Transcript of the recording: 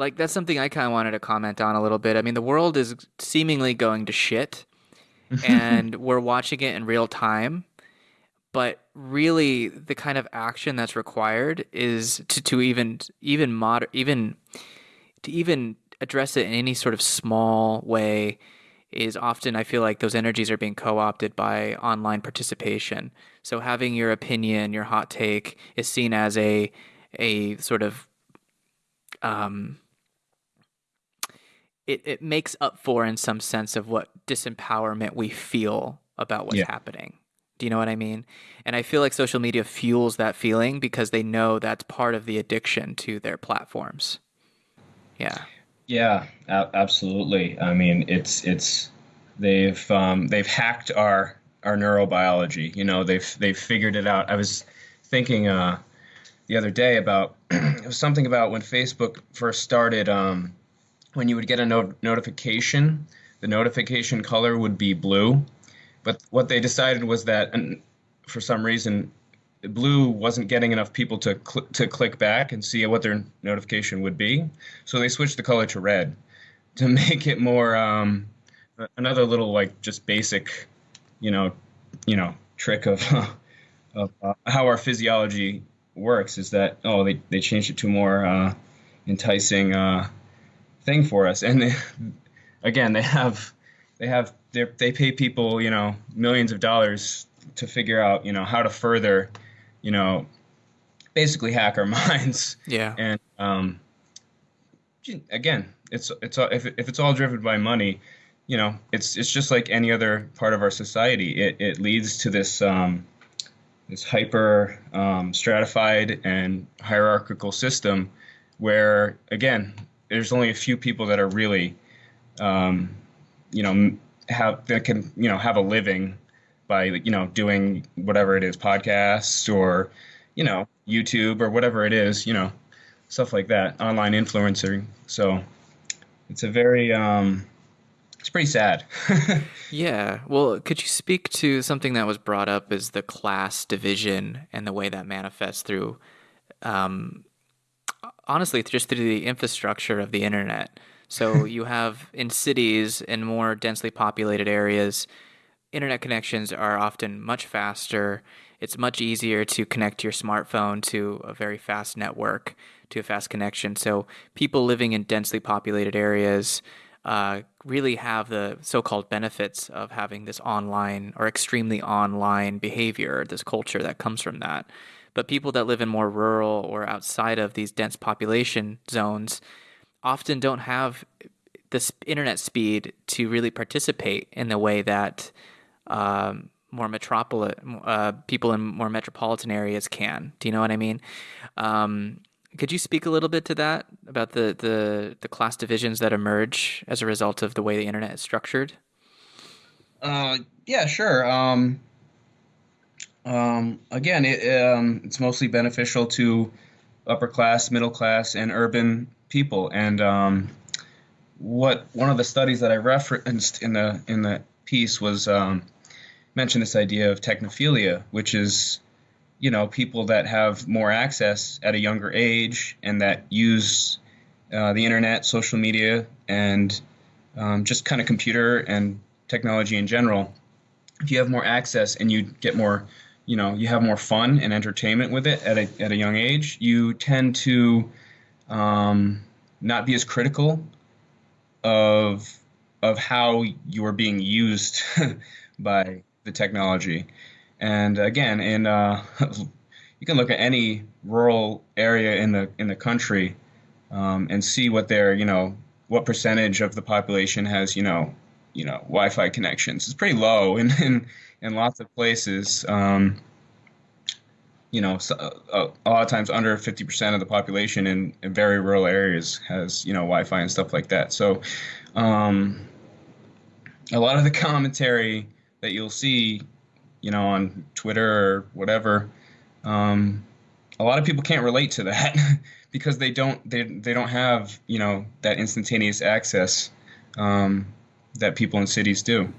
like that's something I kind of wanted to comment on a little bit. I mean, the world is seemingly going to shit, and we're watching it in real time. But really, the kind of action that's required is to, to even even mod even to even address it in any sort of small way is often I feel like those energies are being co-opted by online participation. So having your opinion, your hot take is seen as a a sort of um it, it makes up for in some sense of what disempowerment we feel about what's Yeah. happening. Do you know what I mean? And I feel like social media fuels that feeling because they know that's part of the addiction to their platforms. Yeah. Yeah, absolutely. I mean, it's it's they've um, they've hacked our our neurobiology. You know, they've they've figured it out. I was thinking uh, the other day about it was something about when Facebook first started. Um, when you would get a no- notification, the notification color would be blue. But what they decided was that, and for some reason, blue wasn't getting enough people to cl- to click back and see what their notification would be. So they switched the color to red to make it more um, another little like just basic, you know, you know trick of of uh, how our physiology works is that oh they they changed it to more uh, enticing uh, thing for us and they, again they have they have they they pay people you know millions of dollars to figure out you know how to further you know basically hack our minds Yeah. and um, again, it's it's all, if if it's all driven by money, you know, it's it's just like any other part of our society. It it leads to this um, this hyper um, stratified and hierarchical system where again, there's only a few people that are really, um, you know, have that can you know have a living by you know doing whatever it is, podcasts or you know YouTube or whatever it is, you know stuff like that, online influencing. So it's a very, um, it's pretty sad. Yeah. Well, could you speak to something that was brought up as the class division and the way that manifests through, um, honestly, just through the infrastructure of the internet? So you have in cities and more densely populated areas, internet connections are often much faster. It's much easier to connect your smartphone to a very fast network, to a fast connection. So people living in densely populated areas uh, really have the so-called benefits of having this online or extremely online behavior, this culture that comes from that. But people that live in more rural or outside of these dense population zones often don't have the internet speed to really participate in the way that um, more metropolitan uh, people in more metropolitan areas can. Do you know what I mean? Um, could you speak a little bit to that about the, the the class divisions that emerge as a result of the way the internet is structured? uh, yeah, sure. Um, um, again, it, um, it's mostly beneficial to upper class, middle class, and urban people. And um, what one of the studies that I referenced in the in the piece was um, mentioned this idea of technophilia, which is you know people that have more access at a younger age and that use uh, the internet, social media, and um, just kind of computer and technology in general. If you have more access and you get more, you know, you have more fun and entertainment with it at a at a young age, you tend to um, not be as critical of of how you're being used by the technology. And again, in uh, you can look at any rural area in the in the country um, and see what their you know what percentage of the population has you know you know Wi-Fi connections. It's pretty low in in, in lots of places. Um, you know, so, uh, a lot of times under 50% of the population in, in very rural areas has, you know, Wi-Fi and stuff like that. So, um, a lot of the commentary that you'll see, you know, on Twitter or whatever, um, a lot of people can't relate to that because they don't they, they don't have you know that instantaneous access um, that people in cities do.